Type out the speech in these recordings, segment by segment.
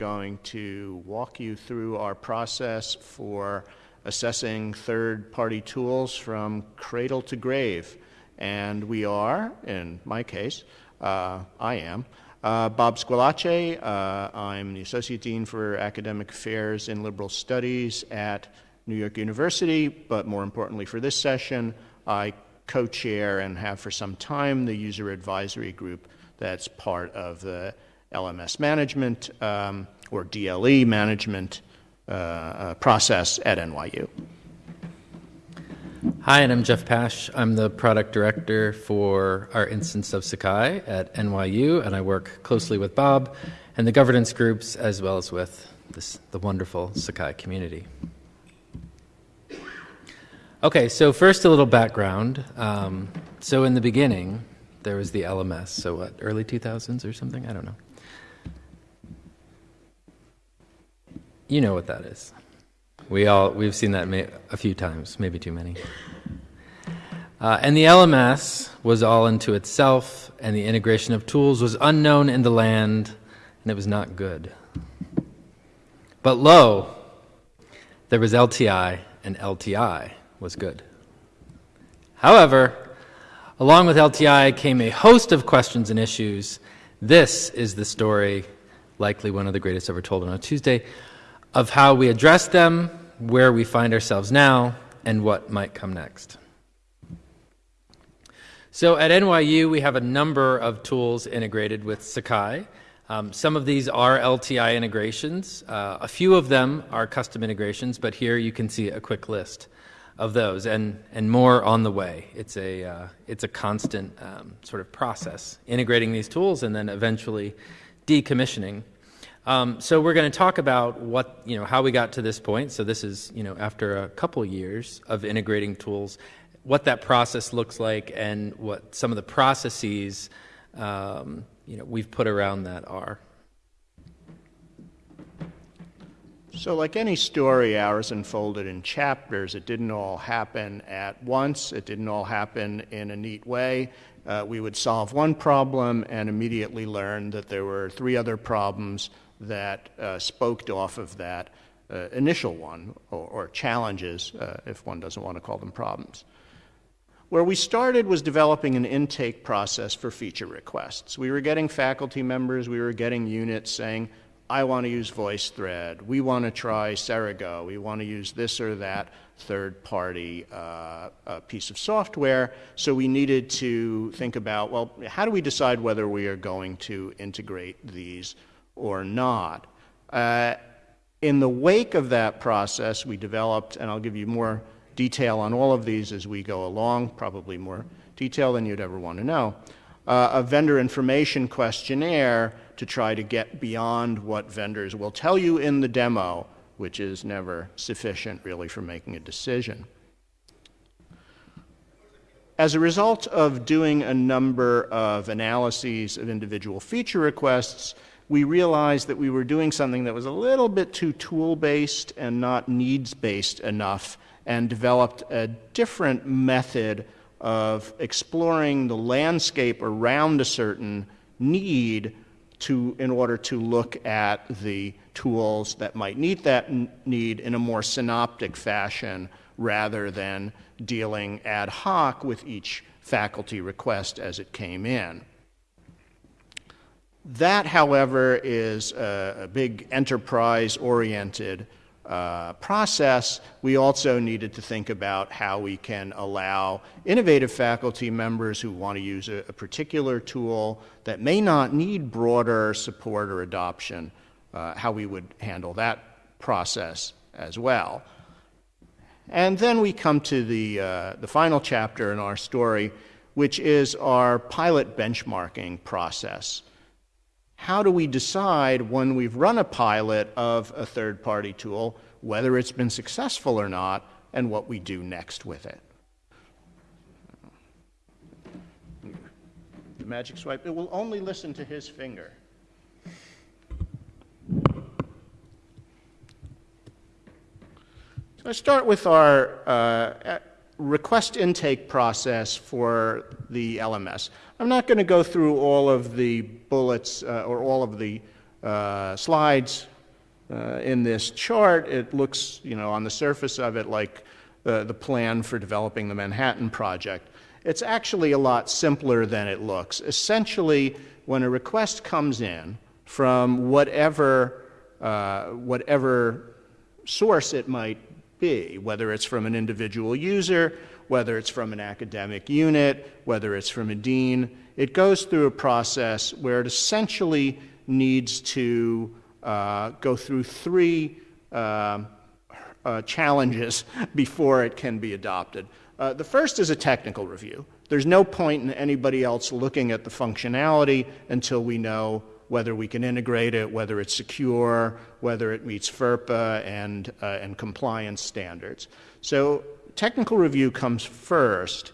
going to walk you through our process for assessing third party tools from cradle to grave. And we are, in my case, uh, I am, uh, Bob Squillace. Uh, I'm the Associate Dean for Academic Affairs and Liberal Studies at New York University, but more importantly for this session, I co chair and have for some time the user advisory group that's part of the LMS management um, or DLE management uh, uh, process at NYU. Hi, and I'm Jeff Pash. I'm the product director for our instance of Sakai at NYU, and I work closely with Bob and the governance groups as well as with this, the wonderful Sakai community. Okay, so first a little background. Um, so in the beginning, there was the LMS. So what, early 2000s or something? I don't know. You know what that is. We all we've seen that a few times, maybe too many. Uh, and the LMS was all into itself, and the integration of tools was unknown in the land, and it was not good. But lo, there was LTI, and LTI was good. However, along with LTI came a host of questions and issues. This is the story, likely one of the greatest ever told on a Tuesday, of how we address them, where we find ourselves now, and what might come next. So at NYU, we have a number of tools integrated with Sakai. Um, some of these are LTI integrations. Uh, a few of them are custom integrations, but here you can see a quick list of those, and, and more on the way. It's a, uh, it's a constant um, sort of process, integrating these tools and then eventually decommissioning um, so we're going to talk about what you know how we got to this point. So this is you know after a couple years of integrating tools, what that process looks like, and what some of the processes um, you know we've put around that are. So, like any story, ours unfolded in chapters. It didn't all happen at once. It didn't all happen in a neat way. Uh, we would solve one problem and immediately learn that there were three other problems that uh, spoked off of that uh, initial one, or, or challenges, uh, if one doesn't want to call them problems. Where we started was developing an intake process for feature requests. We were getting faculty members, we were getting units saying, I want to use VoiceThread, we want to try Serigo, we want to use this or that third party uh, piece of software. So we needed to think about, well, how do we decide whether we are going to integrate these or not. Uh, in the wake of that process, we developed, and I'll give you more detail on all of these as we go along, probably more detail than you'd ever want to know, uh, a vendor information questionnaire to try to get beyond what vendors will tell you in the demo, which is never sufficient really for making a decision. As a result of doing a number of analyses of individual feature requests, we realized that we were doing something that was a little bit too tool based and not needs based enough, and developed a different method of exploring the landscape around a certain need to, in order to look at the tools that might meet that need in a more synoptic fashion rather than dealing ad hoc with each faculty request as it came in. That, however, is a, a big enterprise oriented uh, process. We also needed to think about how we can allow innovative faculty members who want to use a, a particular tool that may not need broader support or adoption, uh, how we would handle that process as well. And then we come to the, uh, the final chapter in our story, which is our pilot benchmarking process how do we decide when we've run a pilot of a third party tool whether it's been successful or not and what we do next with it? The magic swipe, it will only listen to his finger. So I start with our uh, request intake process for the LMS. I'm not going to go through all of the bullets uh, or all of the uh, slides uh, in this chart, it looks, you know, on the surface of it like uh, the plan for developing the Manhattan Project. It's actually a lot simpler than it looks. Essentially, when a request comes in from whatever, uh, whatever source it might be, whether it's from an individual user, whether it's from an academic unit, whether it's from a dean, it goes through a process where it essentially needs to uh, go through three uh, uh, challenges before it can be adopted. Uh, the first is a technical review. There's no point in anybody else looking at the functionality until we know whether we can integrate it, whether it's secure, whether it meets FERPA and, uh, and compliance standards. So technical review comes first.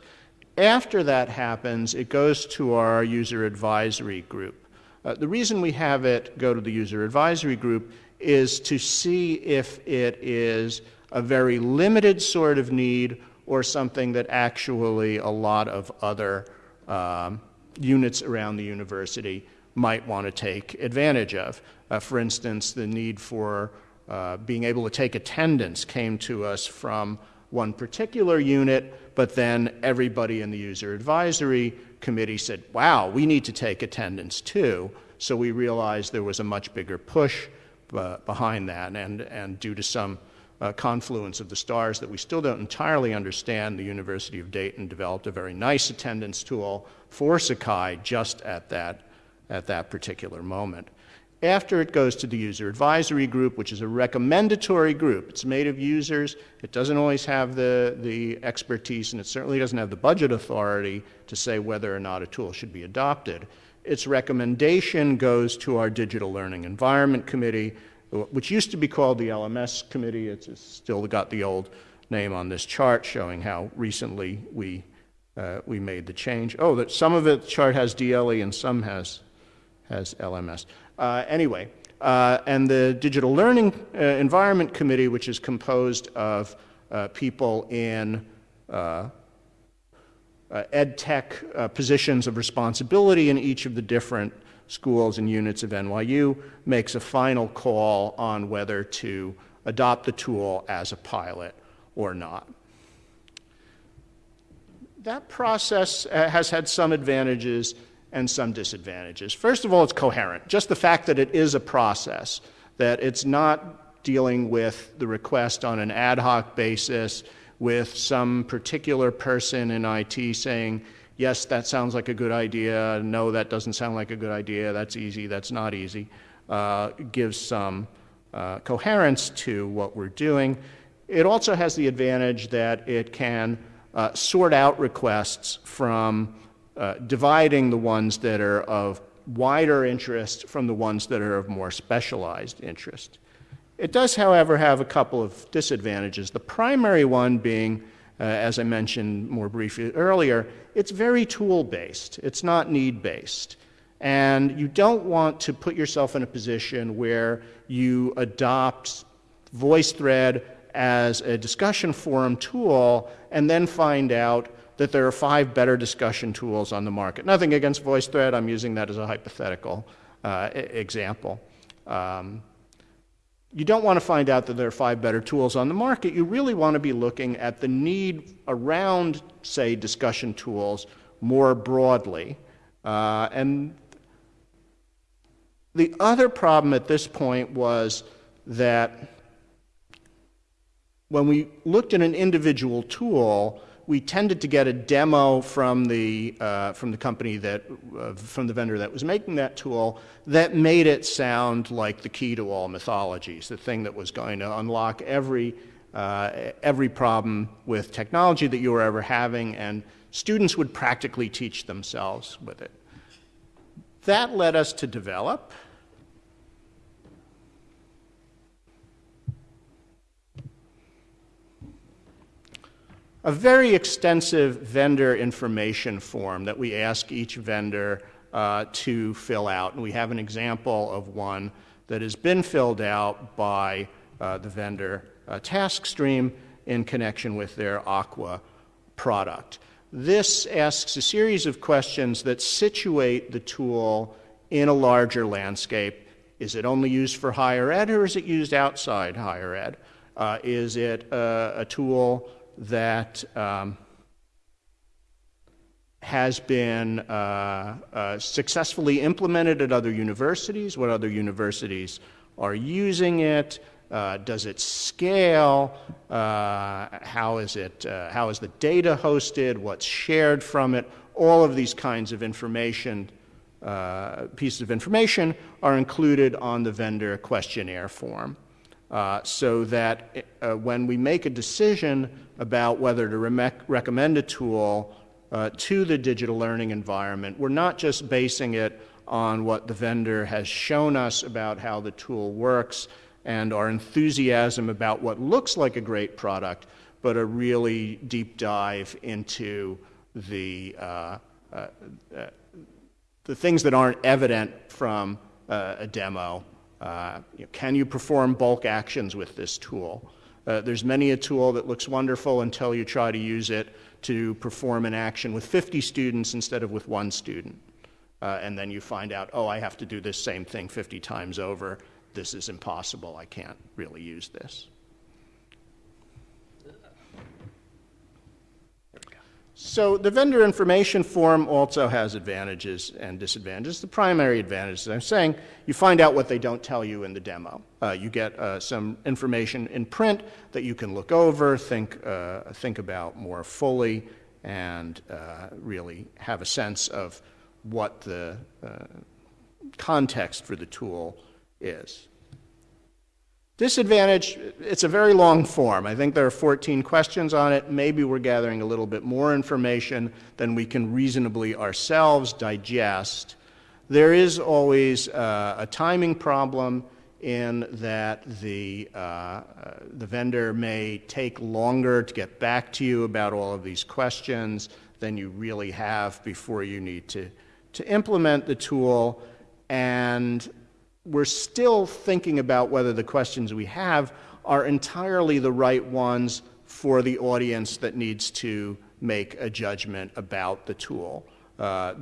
After that happens, it goes to our user advisory group. Uh, the reason we have it go to the user advisory group is to see if it is a very limited sort of need or something that actually a lot of other um, units around the university might want to take advantage of. Uh, for instance, the need for uh, being able to take attendance came to us from one particular unit, but then everybody in the user advisory committee said, wow, we need to take attendance too. So we realized there was a much bigger push uh, behind that, and, and due to some uh, confluence of the stars that we still don't entirely understand, the University of Dayton developed a very nice attendance tool for Sakai just at that, at that particular moment. After it goes to the user advisory group, which is a recommendatory group, it's made of users. It doesn't always have the, the expertise, and it certainly doesn't have the budget authority to say whether or not a tool should be adopted. Its recommendation goes to our Digital Learning Environment Committee, which used to be called the LMS Committee. It's still got the old name on this chart showing how recently we, uh, we made the change. Oh, that some of it chart has DLE and some has, has LMS. Uh, anyway, uh, and the Digital Learning uh, Environment Committee, which is composed of uh, people in uh, ed tech positions of responsibility in each of the different schools and units of NYU makes a final call on whether to adopt the tool as a pilot or not. That process uh, has had some advantages and some disadvantages. First of all, it's coherent. Just the fact that it is a process, that it's not dealing with the request on an ad hoc basis with some particular person in IT saying, yes, that sounds like a good idea. No, that doesn't sound like a good idea. That's easy. That's not easy. Uh, gives some uh, coherence to what we're doing. It also has the advantage that it can uh, sort out requests from uh, dividing the ones that are of wider interest from the ones that are of more specialized interest. It does, however, have a couple of disadvantages. The primary one being uh, as I mentioned more briefly earlier, it's very tool based, it's not need based. And you don't want to put yourself in a position where you adopt VoiceThread as a discussion forum tool and then find out that there are five better discussion tools on the market. Nothing against VoiceThread, I'm using that as a hypothetical uh, example. Um, you don't want to find out that there are five better tools on the market. You really want to be looking at the need around, say, discussion tools more broadly. Uh, and the other problem at this point was that when we looked at an individual tool, we tended to get a demo from the, uh, from the company that, uh, from the vendor that was making that tool that made it sound like the key to all mythologies, the thing that was going to unlock every, uh, every problem with technology that you were ever having, and students would practically teach themselves with it. That led us to develop a very extensive vendor information form that we ask each vendor uh, to fill out. And we have an example of one that has been filled out by uh, the vendor uh, TaskStream in connection with their Aqua product. This asks a series of questions that situate the tool in a larger landscape Is it only used for higher ed or is it used outside higher ed? Uh, is it a, a tool that um, has been uh, uh, successfully implemented at other universities? What other universities are using it? Uh, does it scale? Uh, how is it? Uh, how is the data hosted? What's shared from it? All of these kinds of information, uh, pieces of information, are included on the vendor questionnaire form, uh, so that uh, when we make a decision about whether to re- recommend a tool to the digital learning environment, we're not just basing it on what the vendor has shown us about how the tool works and our enthusiasm about what looks like a great product, but a really deep dive into the, uh, uh, uh, the things that aren't evident from uh, a demo. Uh, you know, can you perform bulk actions with this tool? Uh, there's many a tool that looks wonderful until you try to use it to perform an action with 50 students instead of with one student. and then you find out, oh, I have to do this same thing 50 times over this is impossible, I can't really use this. So the vendor information form also has advantages and disadvantages. The primary advantage, as I'm saying, you find out what they don't tell you in the demo. Uh, you get uh, some information in print that you can look over, think, uh, think about more fully, and uh, really have a sense of what the uh, context for the tool is. Disadvantage, it's a very long form. I think there are 14 questions on it. Maybe we're gathering a little bit more information than we can reasonably ourselves digest. There is always uh, a timing problem in that the, uh, uh, the vendor may take longer to get back to you about all of these questions than you really have before you need to, to implement the tool. And we're still thinking about whether the questions we have are entirely the right ones for the audience that needs to make a judgment about the tool. Uh,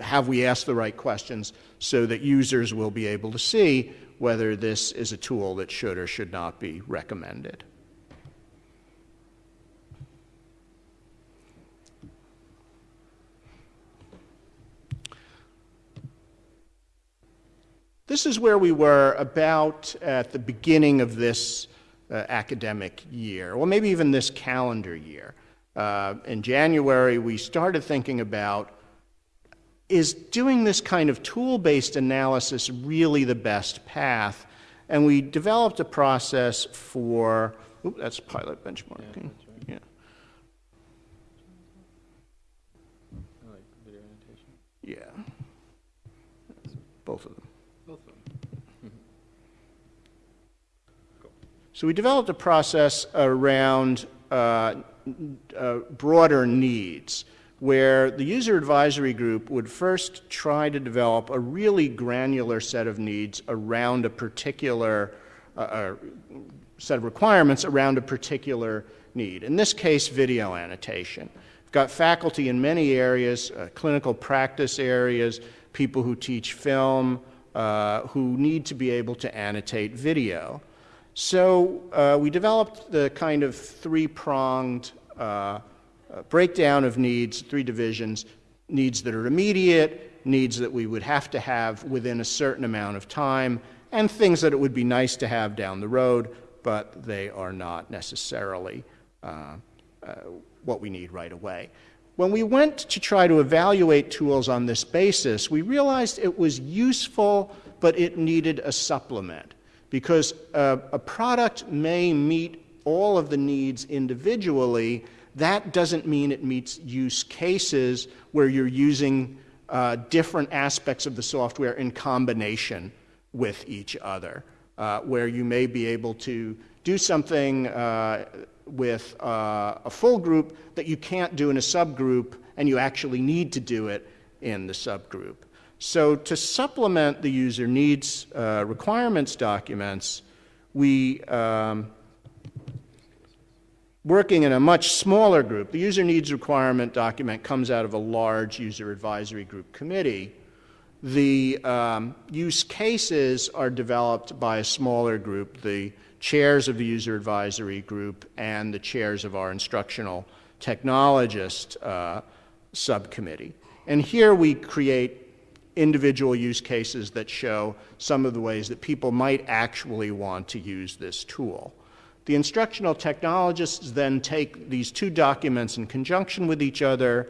have we asked the right questions so that users will be able to see whether this is a tool that should or should not be recommended? This is where we were about at the beginning of this uh, academic year, or maybe even this calendar year. Uh, in January, we started thinking about is doing this kind of tool based analysis really the best path? And we developed a process for, oops, that's pilot benchmarking. Yeah. Right. yeah. Yeah. Both of them. So we developed a process around uh, uh, broader needs where the user advisory group would first try to develop a really granular set of needs around a particular uh, uh set of requirements around a particular need. In this case, video annotation. We've got faculty in many areas, uh, clinical practice areas, people who teach film, uh, who need to be able to annotate video. So uh, we developed the kind of three pronged uh, uh, breakdown of needs, three divisions needs that are immediate, needs that we would have to have within a certain amount of time, and things that it would be nice to have down the road, but they are not necessarily uh, uh, what we need right away. When we went to try to evaluate tools on this basis, we realized it was useful, but it needed a supplement because uh, a product may meet all of the needs individually. That doesn't mean it meets use cases where you're using uh, different aspects of the software in combination with each other, uh, where you may be able to do something uh, with uh, a full group that you can't do in a subgroup, and you actually need to do it in the subgroup. So to supplement the user needs uh, requirements documents, we, um, working in a much smaller group, the user needs requirement document comes out of a large user advisory group committee. The um, use cases are developed by a smaller group, the chairs of the user advisory group and the chairs of our instructional technologist uh, subcommittee. And here we create individual use cases that show some of the ways that people might actually want to use this tool. The instructional technologists then take these two documents in conjunction with each other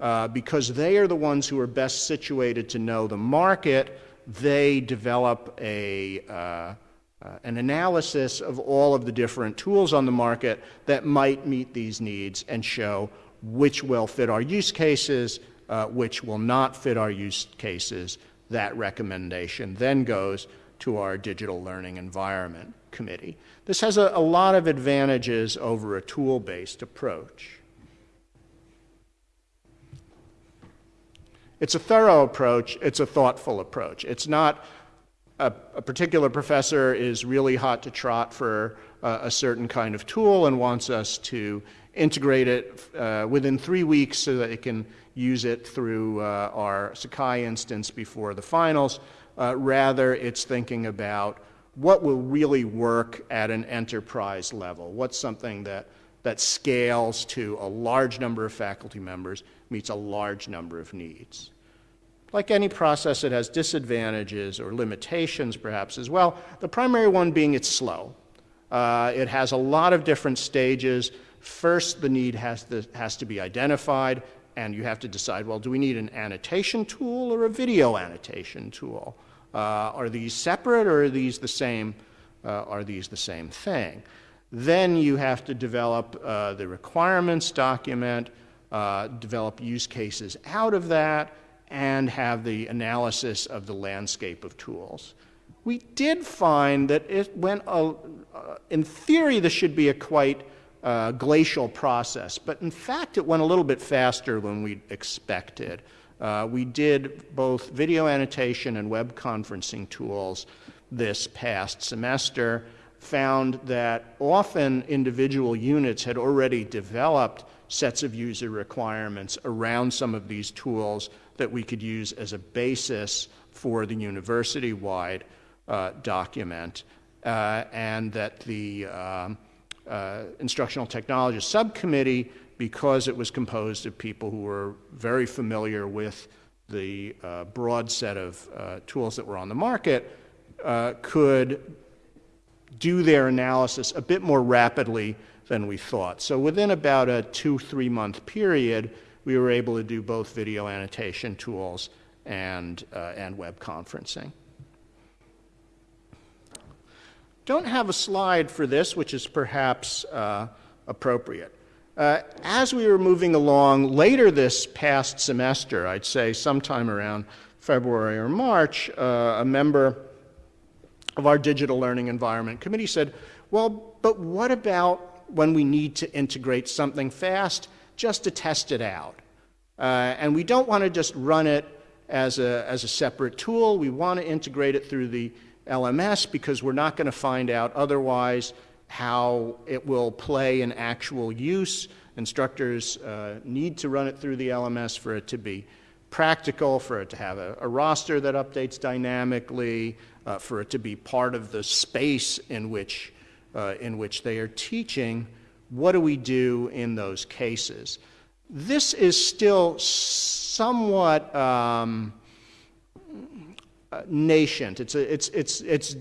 uh, because they are the ones who are best situated to know the market. They develop a, uh, uh, an analysis of all of the different tools on the market that might meet these needs and show which will fit our use cases, uh, which will not fit our use cases. That recommendation then goes to our digital learning environment committee. This has a, a lot of advantages over a tool-based approach. It's a thorough approach, it's a thoughtful approach. It's not a, a particular professor is really hot to trot for uh, a certain kind of tool and wants us to integrate it uh, within three weeks so that it can use it through uh, our Sakai instance before the finals. Uh, rather, it's thinking about what will really work at an enterprise level. What's something that, that scales to a large number of faculty members, meets a large number of needs. Like any process, it has disadvantages or limitations, perhaps, as well. The primary one being it's slow. Uh, it has a lot of different stages. First, the need has to, has to be identified, and you have to decide well, do we need an annotation tool or a video annotation tool? Uh, are these separate or are these the same? Uh, are these the same thing? Then you have to develop uh, the requirements document, uh, develop use cases out of that, and have the analysis of the landscape of tools. We did find that it went, uh, in theory, this should be a quite uh, glacial process, but in fact, it went a little bit faster than we expected. Uh, we did both video annotation and web conferencing tools this past semester, found that often individual units had already developed sets of user requirements around some of these tools that we could use as a basis for the university wide uh, document, uh, and that the um, uh, instructional technology subcommittee because it was composed of people who were very familiar with the uh, broad set of uh, tools that were on the market, uh, could do their analysis a bit more rapidly than we thought. So within about a two, three month period, we were able to do both video annotation tools and, uh, and web conferencing. Don't have a slide for this, which is perhaps uh, appropriate. Uh, as we were moving along later this past semester, I'd say sometime around February or March, uh, a member of our digital learning environment committee said, Well, but what about when we need to integrate something fast just to test it out? Uh, and we don't want to just run it as a, as a separate tool. We want to integrate it through the LMS because we're not going to find out otherwise how it will play in actual use. Instructors uh, need to run it through the LMS for it to be practical, for it to have a, a roster that updates dynamically, uh, for it to be part of the space in which, uh, in which they are teaching. What do we do in those cases? This is still somewhat um, uh, nascent. It's, a, it's, it's, it's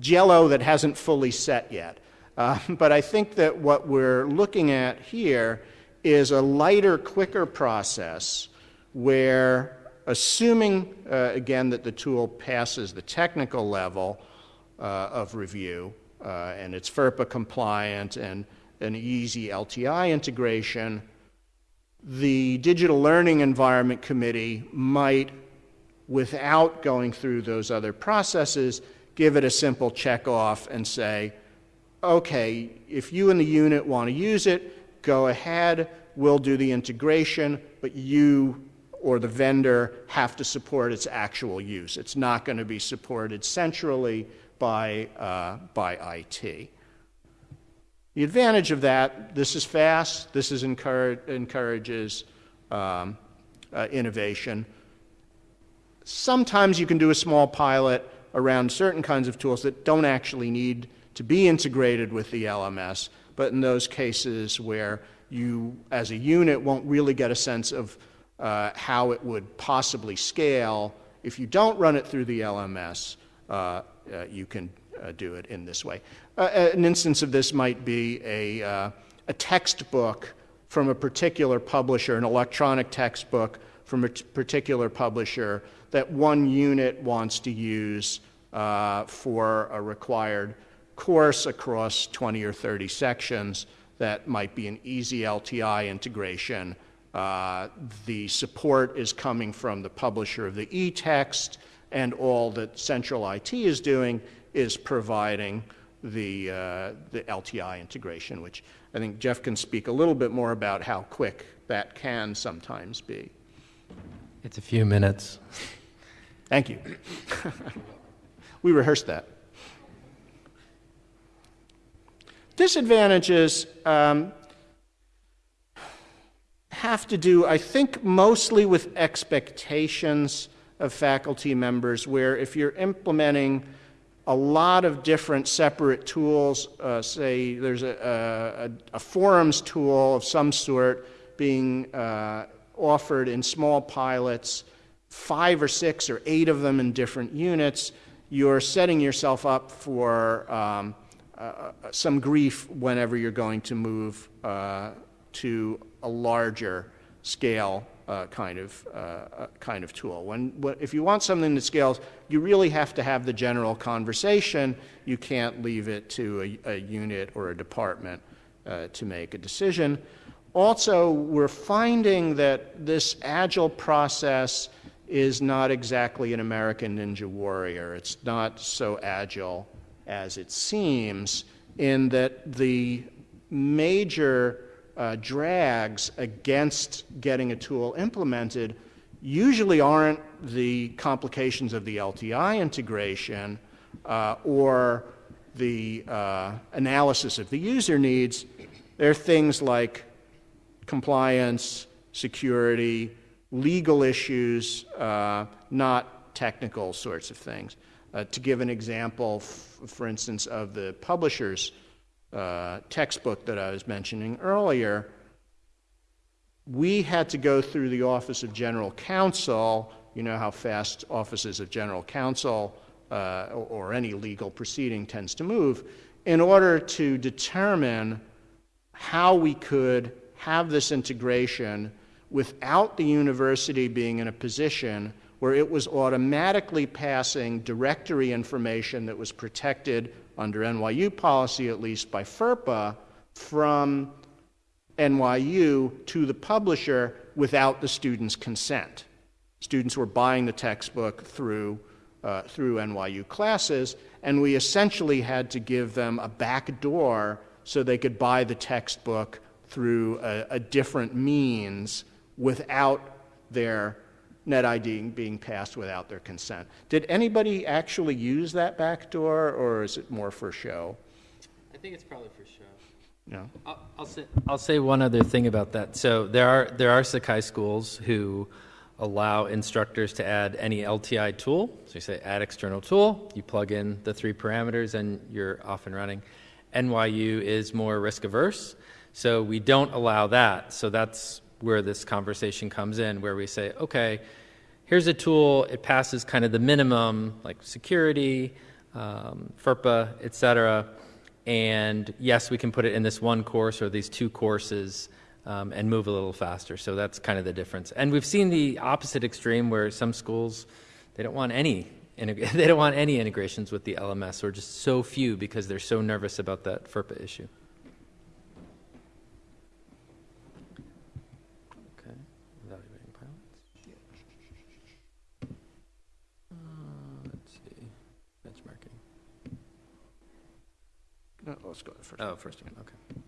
jello that hasn't fully set yet. Uh, but I think that what we're looking at here is a lighter, quicker process where, assuming, uh, again, that the tool passes the technical level uh, of review uh, and it's FERPA compliant and an easy LTI integration, the Digital Learning Environment Committee might, without going through those other processes, give it a simple check off and say, okay, if you and the unit want to use it, go ahead, we'll do the integration, but you or the vendor have to support its actual use. It's not going to be supported centrally by, uh, by IT. The advantage of that, this is fast, this is encourage, encourages um, uh, innovation. Sometimes you can do a small pilot around certain kinds of tools that don't actually need to be integrated with the LMS, but in those cases where you, as a unit, won't really get a sense of uh, how it would possibly scale, if you don't run it through the LMS, uh, uh, you can uh, do it in this way. Uh, an instance of this might be a, uh, a textbook from a particular publisher, an electronic textbook from a particular publisher that one unit wants to use uh, for a required course across 20 or 30 sections that might be an easy LTI integration. Uh, the support is coming from the publisher of the e-text, and all that Central IT is doing is providing the, uh, the LTI integration, which I think Jeff can speak a little bit more about how quick that can sometimes be. It's a few minutes. Thank you. we rehearsed that. Disadvantages um, have to do, I think, mostly with expectations of faculty members, where if you're implementing a lot of different separate tools, uh, say there's a, a, a, forums tool of some sort being uh, offered in small pilots, five or six or eight of them in different units, you're setting yourself up for um, uh, some grief whenever you're going to move uh, to a larger scale uh, kind of uh, uh, kind of tool. When, when, if you want something that scales, you really have to have the general conversation. You can't leave it to a, a unit or a department uh, to make a decision. Also, we're finding that this agile process is not exactly an American Ninja Warrior. It's not so agile as it seems, in that the major uh, drags against getting a tool implemented usually aren't the complications of the LTI integration uh, or the uh, analysis of the user needs. They're things like compliance, security, legal issues, uh, not technical sorts of things. Uh, to give an example, for instance, of the publisher's uh, textbook that I was mentioning earlier, we had to go through the Office of General Counsel. You know how fast offices of General Counsel uh, or any legal proceeding tends to move, in order to determine how we could have this integration without the university being in a position where it was automatically passing directory information that was protected under NYU policy, at least by FERPA, from NYU to the publisher without the student's consent. Students were buying the textbook through, uh, through NYU classes, and we essentially had to give them a back door so they could buy the textbook through a, a different means without their net ID being passed without their consent. Did anybody actually use that back door, or is it more for show? I think it's probably for show. No. I'll, I'll, say, I'll say one other thing about that. So there are there are Sakai schools who allow instructors to add any LTI tool. So you say add external tool, you plug in the three parameters, and you're off and running. NYU is more risk averse, so we don't allow that. So that's where this conversation comes in, where we say, okay, here's a tool, it passes kind of the minimum, like security, um, FERPA, et cetera, and yes, we can put it in this one course or these two courses um, and move a little faster. So that's kind of the difference. And we've seen the opposite extreme where some schools, they don't want any they don't want any integrations with the LMS or just so few because they're so nervous about that FERPA issue. No, let's go first. Oh, first again, okay.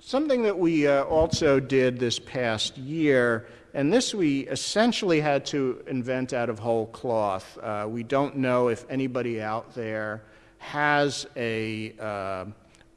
Something that we uh, also did this past year, and this we essentially had to invent out of whole cloth. Uh, we don't know if anybody out there has a, uh,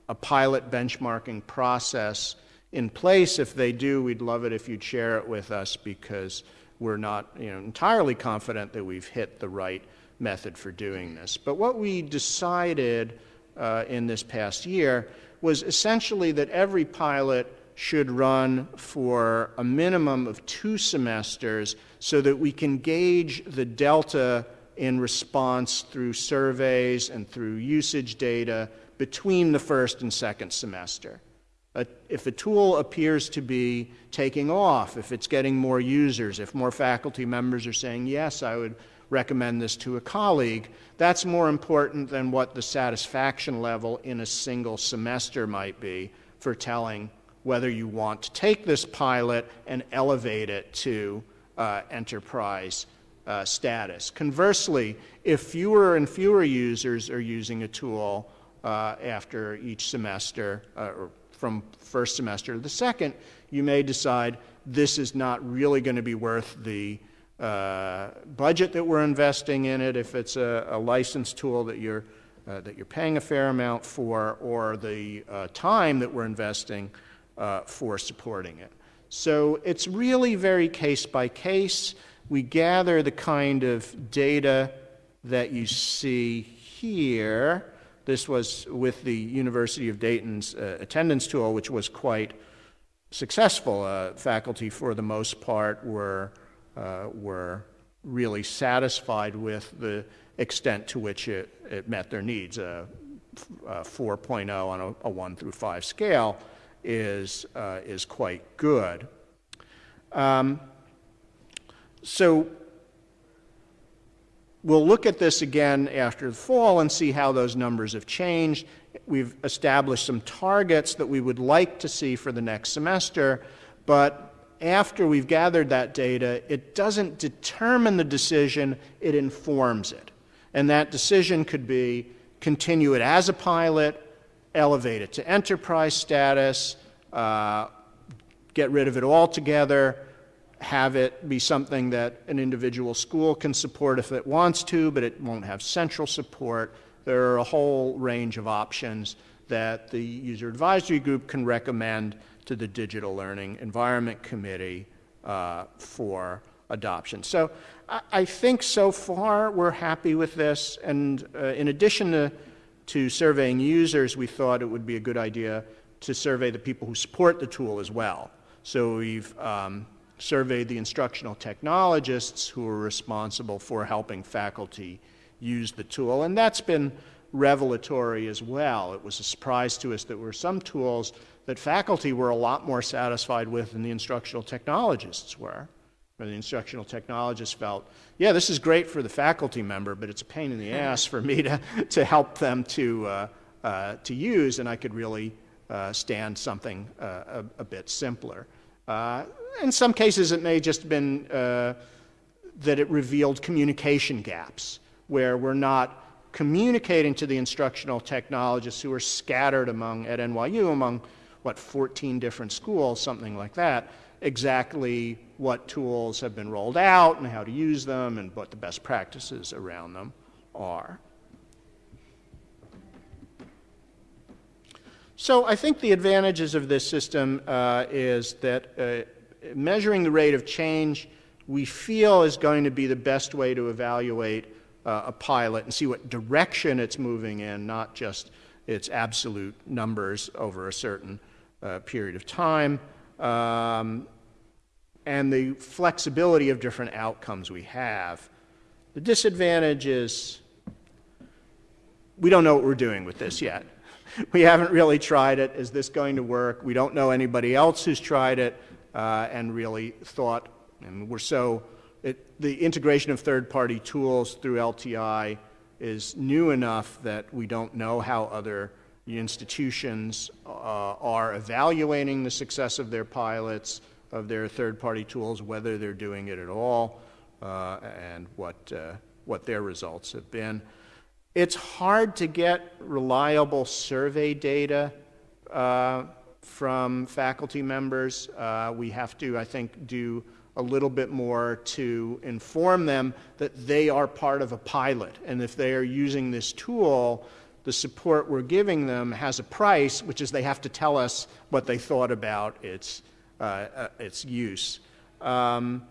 a pilot benchmarking process in place. If they do, we'd love it if you'd share it with us because we're not you know, entirely confident that we've hit the right method for doing this. But what we decided uh, in this past year was essentially that every pilot should run for a minimum of two semesters so that we can gauge the delta in response through surveys and through usage data between the first and second semester. Uh, if a tool appears to be taking off, if it's getting more users, if more faculty members are saying, yes, I would recommend this to a colleague, that's more important than what the satisfaction level in a single semester might be for telling whether you want to take this pilot and elevate it to uh, enterprise uh, status. Conversely, if fewer and fewer users are using a tool uh, after each semester, uh, or from first semester to the second, you may decide this is not really going to be worth the uh, budget that we're investing in it, if it's a, a licensed tool that you're, uh, that you're paying a fair amount for, or the uh, time that we're investing uh, for supporting it. So it's really very case by case. We gather the kind of data that you see here. This was with the University of Dayton's uh, attendance tool, which was quite successful. Uh, faculty, for the most part, were, uh, were really satisfied with the extent to which it, it met their needs. A, a 4.0 on a, a 1 through 5 scale is, uh, is quite good. Um, so we'll look at this again after the fall and see how those numbers have changed. We've established some targets that we would like to see for the next semester, but after we've gathered that data, it doesn't determine the decision, it informs it. And that decision could be continue it as a pilot, elevate it to enterprise status, uh, get rid of it altogether, have it be something that an individual school can support if it wants to, but it won't have central support. There are a whole range of options that the user advisory group can recommend to the Digital Learning Environment Committee uh, for adoption. So I, I, think so far we're happy with this. And uh, in addition to to surveying users, we thought it would be a good idea to survey the people who support the tool as well. So we've um, surveyed the instructional technologists who are responsible for helping faculty use the tool, and that's been revelatory as well. It was a surprise to us that there were some tools that faculty were a lot more satisfied with than the instructional technologists were the instructional technologist felt, yeah, this is great for the faculty member, but it's a pain in the ass for me to, to help them to, uh, uh, to use, and I could really uh, stand something uh, a, a, bit simpler. Uh, in some cases, it may just have been uh, that it revealed communication gaps, where we're not communicating to the instructional technologists who are scattered among, at NYU, among, what, 14 different schools, something like that, exactly what tools have been rolled out and how to use them and what the best practices around them are. So I think the advantages of this system uh, is that uh, measuring the rate of change we feel is going to be the best way to evaluate uh, a pilot and see what direction it's moving in, not just its absolute numbers over a certain uh, period of time um, and the flexibility of different outcomes we have. The disadvantage is we don't know what we're doing with this yet. We haven't really tried it. Is this going to work? We don't know anybody else who's tried it uh, and really thought, and we're so, it, the integration of third party tools through LTI is new enough that we don't know how other institutions uh, are evaluating the success of their pilots, of their third-party tools, whether they're doing it at all, uh, and what, uh, what their results have been. It's hard to get reliable survey data uh, from faculty members. Uh, we have to, I think, do a little bit more to inform them that they are part of a pilot, and if they are using this tool, the support we're giving them has a price, which is they have to tell us what they thought about its, uh, uh, its use. Um,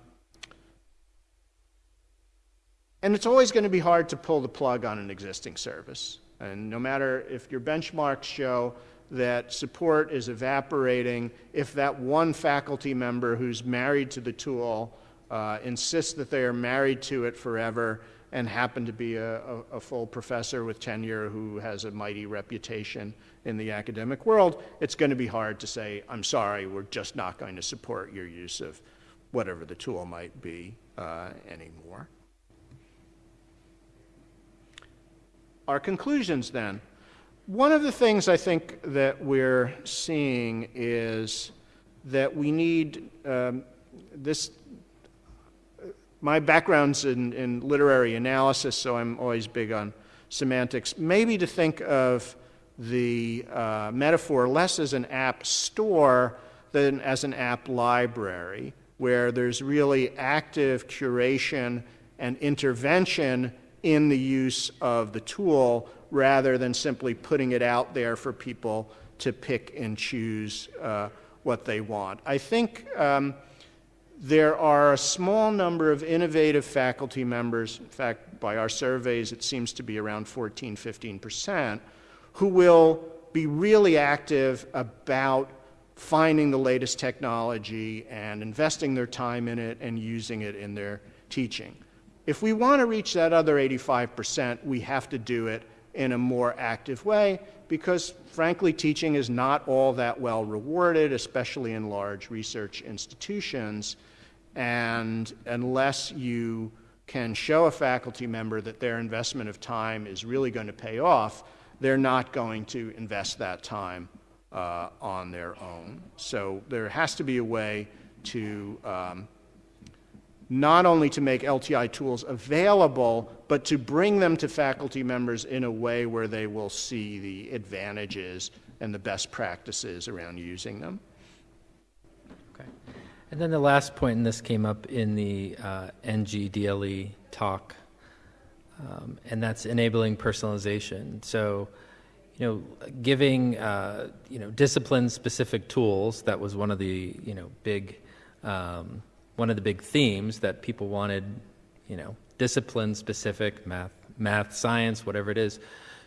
and it's always going to be hard to pull the plug on an existing service. And no matter if your benchmarks show that support is evaporating, if that one faculty member who's married to the tool uh, insists that they are married to it forever and happen to be a, a, a, full professor with tenure who has a mighty reputation in the academic world, it's going to be hard to say, I'm sorry, we're just not going to support your use of whatever the tool might be uh, anymore. Our conclusions then. One of the things I think that we're seeing is that we need um, this. My background's in, in literary analysis, so I'm always big on semantics. Maybe to think of the uh, metaphor less as an app store than as an app library, where there's really active curation and intervention in the use of the tool rather than simply putting it out there for people to pick and choose uh, what they want. I think um, there are a small number of innovative faculty members, in fact, by our surveys, it seems to be around 14, 15 percent, who will be really active about finding the latest technology and investing their time in it and using it in their teaching. If we want to reach that other 85%, we have to do it in a more active way because, frankly, teaching is not all that well rewarded, especially in large research institutions. And unless you can show a faculty member that their investment of time is really going to pay off, they're not going to invest that time uh, on their own. So there has to be a way to um, not only to make LTI tools available, but to bring them to faculty members in a way where they will see the advantages and the best practices around using them. Okay. And then the last point, and this came up in the uh, NGDLE talk, um, and that's enabling personalization. So, you know, giving, uh, you know, discipline-specific tools, that was one of the, you know, big um, one of the big themes that people wanted, you know, discipline specific math, math, science, whatever it is,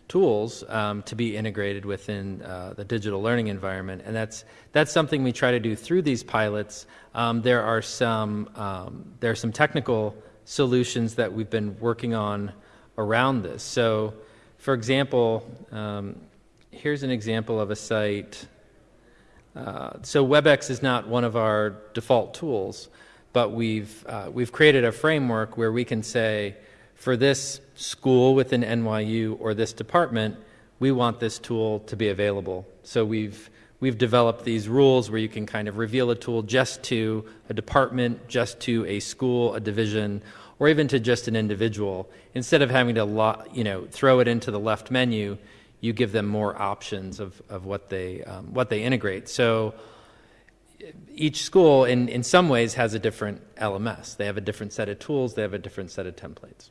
tools um, to be integrated within uh, the digital learning environment, and that's that's something we try to do through these pilots. Um, there are some um, there are some technical solutions that we've been working on around this. So, for example, um, here's an example of a site. Uh, so WebEx is not one of our default tools, but we've, uh, we've created a framework where we can say, for this school within NYU or this department, we want this tool to be available. So we've, we've developed these rules where you can kind of reveal a tool just to a department, just to a school, a division, or even to just an individual. Instead of having to lo- you know, throw it into the left menu, you give them more options of, of what, they, um, what they integrate. So each school, in, in some ways, has a different LMS. They have a different set of tools, they have a different set of templates.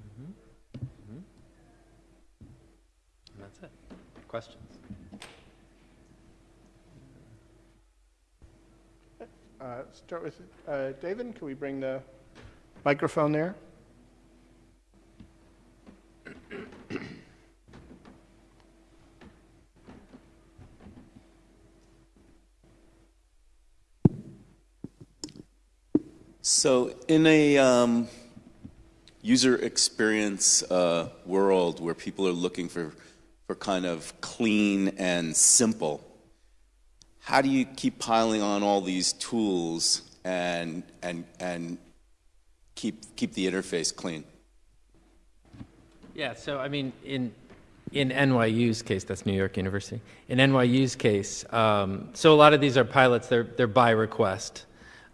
Mm-hmm. Mm-hmm. that's it. Questions? Uh, start with uh, David. Can we bring the microphone there? So, in a um, user experience uh, world where people are looking for, for kind of clean and simple, how do you keep piling on all these tools and, and, and keep, keep the interface clean? Yeah, so I mean, in in NYU's case, that's New York University. In NYU's case, um, so a lot of these are pilots. They're they're by request.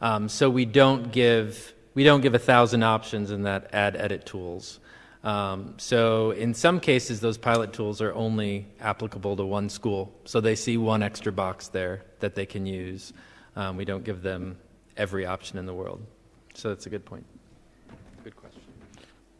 Um, so we don't give we don't give a thousand options in that add edit tools. Um, so in some cases, those pilot tools are only applicable to one school. So they see one extra box there that they can use. Um, we don't give them every option in the world. So that's a good point. Good question.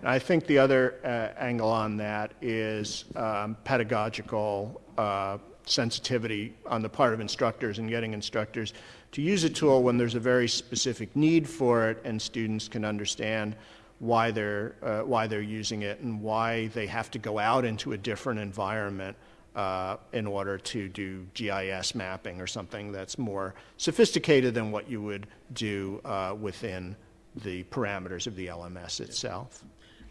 I think the other uh, angle on that is um, pedagogical uh, sensitivity on the part of instructors and getting instructors to use a tool when there's a very specific need for it and students can understand why they're, uh, why they're using it and why they have to go out into a different environment uh, in order to do GIS mapping or something that's more sophisticated than what you would do uh, within the parameters of the LMS itself.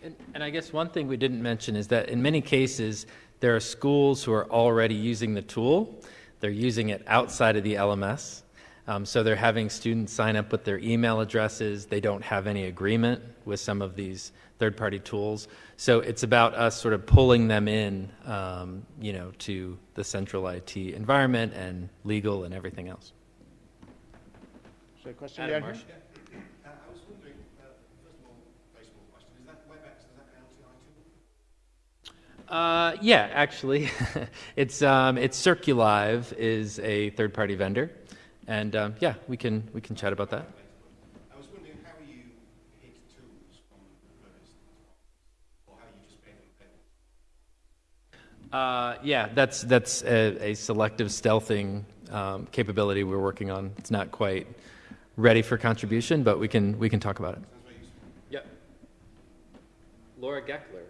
And, and I guess one thing we didn't mention is that in many cases, there are schools who are already using the tool. They're using it outside of the LMS. Um, so they're having students sign up with their email addresses. They don't have any agreement with some of these third-party tools. So it's about us sort of pulling them in, um, you know, to the central IT environment and legal and everything else. Is there a question Adam down here? Uh, I was wondering, uh, first of all, question, is that WebEx, is that an LTI? Uh, yeah, actually, it's um, it's CirQlive is a third-party vendor, and um, yeah, we can we can chat about that. I was wondering how you hit tools from or how you just make them. Uh, yeah, that's that's a, a selective stealthing um, capability we're working on. It's not quite ready for contribution, but we can we can talk about it. Yep. Laura Geckler.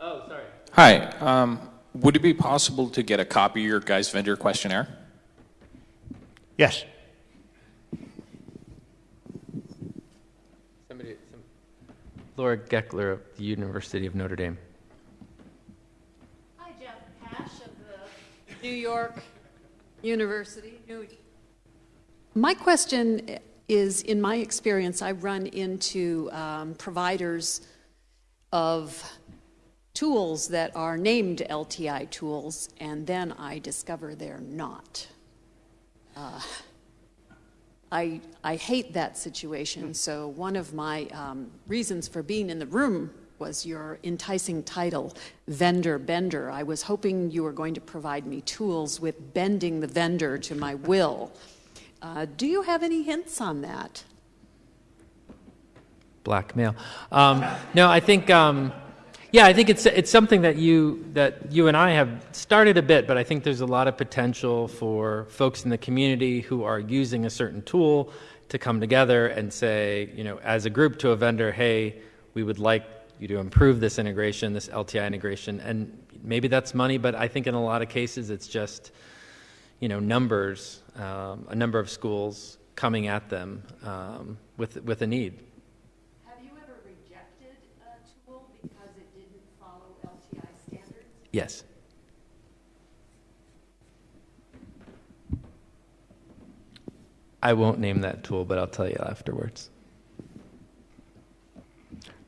Oh, sorry. Hi. Um, would it be possible to get a copy of your guys' vendor questionnaire? Yes. Somebody, some, Laura Geckler of the University of Notre Dame. Hi, Jeff Pash of the New York University. New- My question is, in my experience, I run into um, providers of tools that are named LTI tools, and then I discover they're not. Uh, I, I hate that situation. So, one of my um, reasons for being in the room was your enticing title, Vendor Bender. I was hoping you were going to provide me tools with bending the vendor to my will. Uh, do you have any hints on that? blackmail. Um, no, I think, um, yeah, I think it's it's something that you that you and I have started a bit, but I think there's a lot of potential for folks in the community who are using a certain tool to come together and say, you know, as a group to a vendor, hey, we would like you to improve this integration, this LTI integration, and maybe that's money, but I think in a lot of cases it's just, you know, numbers, um, a number of schools coming at them um, with with a need. Have you ever rejected a tool because it didn't follow LTI standards? Yes. I won't name that tool, but I'll tell you afterwards.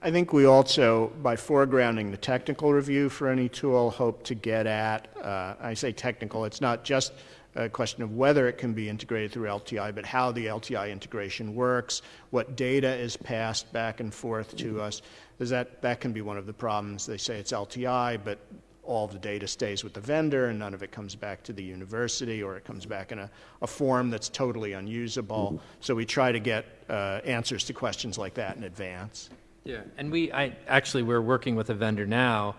I think we also, by foregrounding the technical review for any tool, hope to get at, uh, I say technical, it's not just a question of whether it can be integrated through LTI, but how the LTI integration works, what data is passed back and forth to us. Because that, that can be one of the problems. They say it's LTI, but all the data stays with the vendor and none of it comes back to the university or it comes back in a, a form that's totally unusable. So we try to get uh, answers to questions like that in advance. Yeah, and we, I actually, we're working with a vendor now,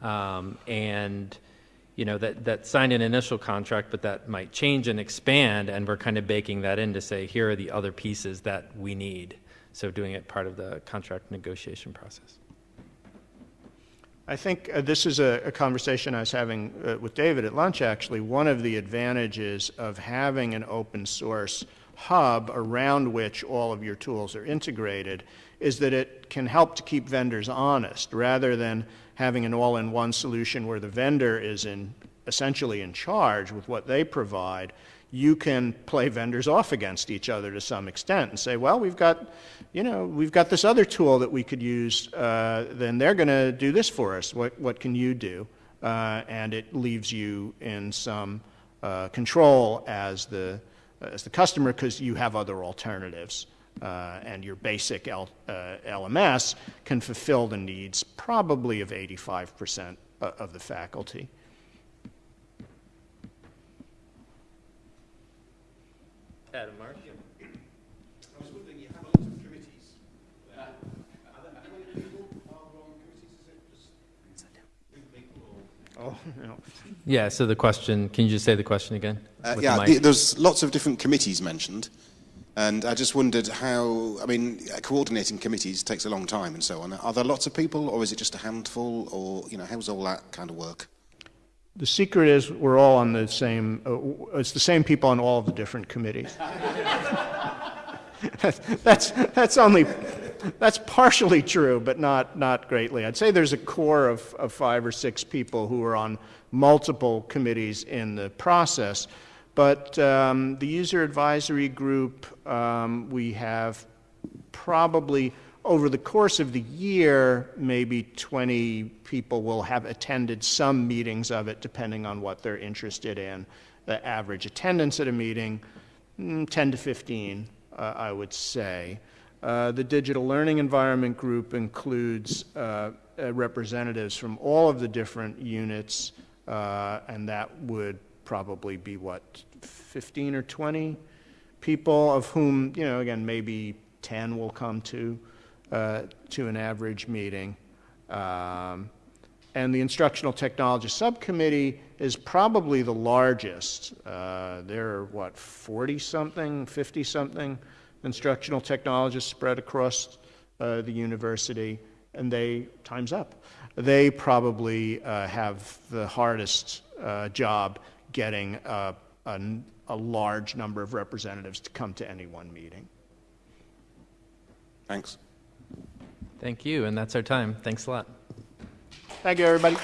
um, and you know that that signed an initial contract, but that might change and expand, and we're kind of baking that in to say here are the other pieces that we need. So doing it part of the contract negotiation process. I think uh, this is a, a conversation I was having uh, with David at lunch, actually. One of the advantages of having an open source hub around which all of your tools are integrated is that it can help to keep vendors honest rather than having an all in one solution where the vendor is in, essentially in charge with what they provide. You can play vendors off against each other to some extent and say, well, we've got, you know, we've got this other tool that we could use, uh, then they're going to do this for us. What, what can you do? Uh, and it leaves you in some uh, control as the, as the customer because you have other alternatives. Uh, and your basic L, uh, LMS can fulfill the needs probably of 85% of the faculty. Adam Marsh. I was wondering, you have a lot of committees. Uh, are there, many people on committees? Is it just? Oh, no. Yeah, so the question, can you just say the question again? Uh, yeah, the the, there's lots of different committees mentioned. And I just wondered how, I mean, coordinating committees takes a long time and so on. Are there lots of people or is it just a handful or, you know, how's all that kind of work? The secret is we're all on the same, uh, it's the same people on all of the different committees. that's, that's only, that's partially true, but not, not greatly. I'd say there's a core of, of five or six people who are on multiple committees in the process. But um, the user advisory group, um, we have probably over the course of the year, maybe 20 people will have attended some meetings of it, depending on what they're interested in. The average attendance at a meeting, mm, 10 to 15, uh, I would say. Uh, the digital learning environment group includes uh, uh, representatives from all of the different units, uh, and that would probably be what, 15 or 20 people, of whom, you know, again, maybe 10 will come to, uh, to an average meeting. Um, and the Instructional Technology Subcommittee is probably the largest. Uh, there are, what, 40 something, 50 something instructional technologists spread across uh, the university, and they, time's up. They probably uh, have the hardest uh, job getting a, a, a large number of representatives to come to any one meeting. Thanks. Thank you, and that's our time. Thanks a lot. Thank you, everybody.